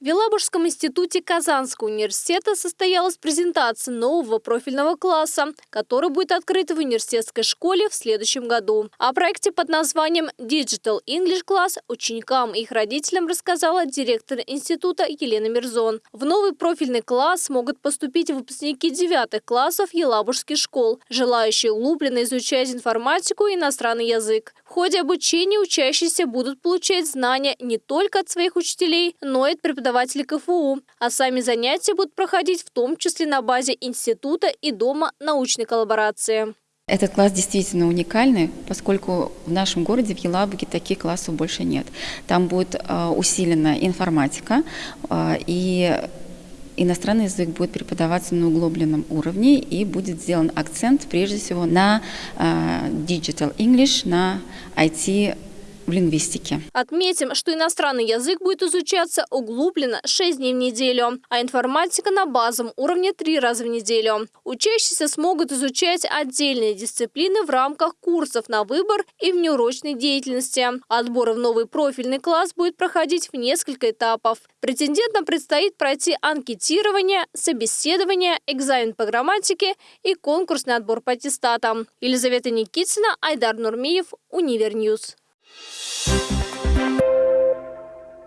Елабужском институте Казанского университета состоялась презентация нового профильного класса, который будет открыт в университетской школе в следующем году. О проекте под названием Digital English Class ученикам и их родителям рассказала директор института Елена Мирзон. В новый профильный класс могут поступить выпускники девятых классов елабужских школ, желающие углубленно изучать информатику и иностранный язык. В ходе обучения учащиеся будут получать знания не только от своих учителей, но и от преподавателей преподаватели КФУ, а сами занятия будут проходить в том числе на базе института и дома научной коллаборации. Этот класс действительно уникальный, поскольку в нашем городе, в Елабуге, таких классов больше нет. Там будет э, усилена информатика э, и иностранный язык будет преподаваться на углубленном уровне и будет сделан акцент прежде всего на э, Digital English, на IT в лингвистике. Отметим, что иностранный язык будет изучаться углубленно 6 дней в неделю, а информатика на базовом уровне 3 раза в неделю. Учащиеся смогут изучать отдельные дисциплины в рамках курсов на выбор и внеурочной деятельности. Отбор в новый профильный класс будет проходить в несколько этапов. Претендентам предстоит пройти анкетирование, собеседование, экзамен по грамматике и конкурсный отбор по аттестатам. Елизавета Никитина, Айдар Нурмиев, Univer News. Thank you